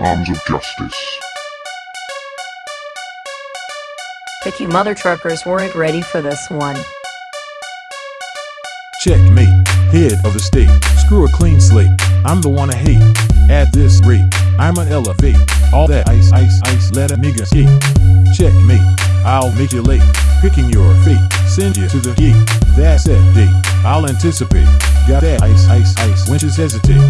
Arms of Justice. But you mother truckers weren't ready for this one. Checkmate, head of the state. Screw a clean slate. I'm the one I hate. At this rate, I'ma elevate. All that ice, ice, ice, let a nigga skate. Checkmate, I'll make you late. Picking your fate, send you to the gate. That's that date, I'll anticipate. Got that ice, ice, ice, winches hesitate.